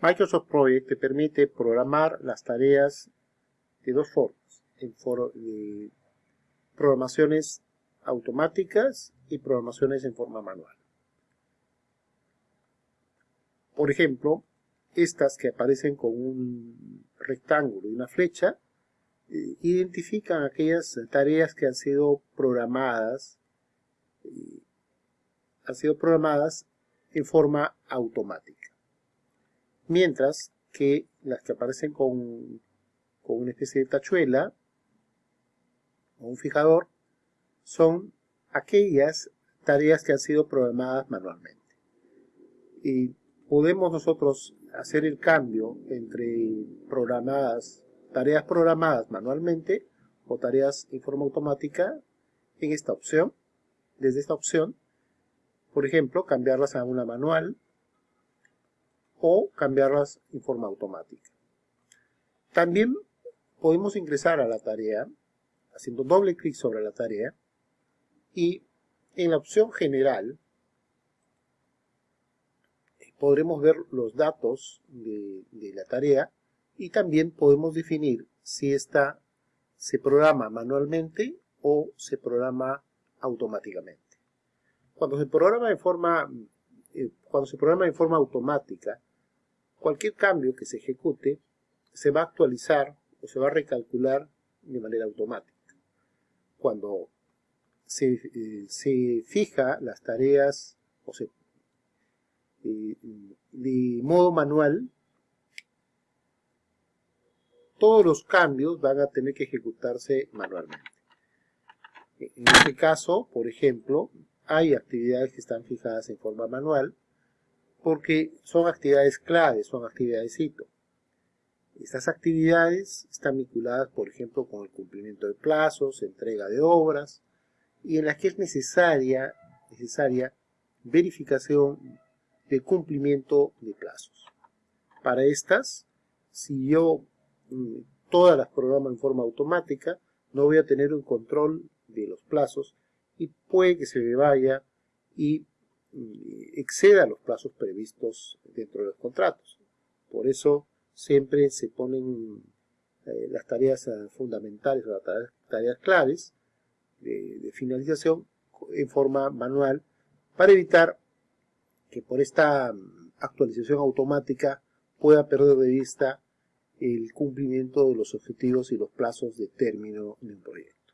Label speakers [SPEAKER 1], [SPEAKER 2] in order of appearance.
[SPEAKER 1] Microsoft Project te permite programar las tareas de dos formas, en de programaciones automáticas y programaciones en forma manual. Por ejemplo, estas que aparecen con un rectángulo y una flecha, eh, identifican aquellas tareas que han sido programadas, eh, han sido programadas en forma automática mientras que las que aparecen con, una especie de tachuela o un fijador son aquellas tareas que han sido programadas manualmente. Y podemos nosotros hacer el cambio entre programadas, tareas programadas manualmente o tareas en forma automática en esta opción. Desde esta opción, por ejemplo, cambiarlas a una manual o cambiarlas en forma automática. También podemos ingresar a la tarea haciendo doble clic sobre la tarea y en la opción general podremos ver los datos de, de la tarea y también podemos definir si esta se programa manualmente o se programa automáticamente. Cuando se programa en forma, eh, cuando se programa en forma automática, Cualquier cambio que se ejecute se va a actualizar o se va a recalcular de manera automática. Cuando se, eh, fija las tareas o se, eh, de modo manual, todos los cambios van a tener que ejecutarse manualmente. En este caso, por ejemplo, hay actividades que están fijadas en forma manual, porque son actividades claves, son actividades hito. Estas actividades están vinculadas, por ejemplo, con el cumplimiento de plazos, entrega de obras, y en las que es necesaria, necesaria verificación de cumplimiento de plazos. Para estas, si yo mm, todas las programo en forma automática, no voy a tener un control de los plazos y puede que se me vaya y exceda los plazos previstos dentro de los contratos. Por eso siempre se ponen eh, las tareas eh, fundamentales o las tareas, claves de, finalización en forma manual para evitar que por esta mm, actualización automática pueda perder de vista el cumplimiento de los objetivos y los plazos de término de un proyecto.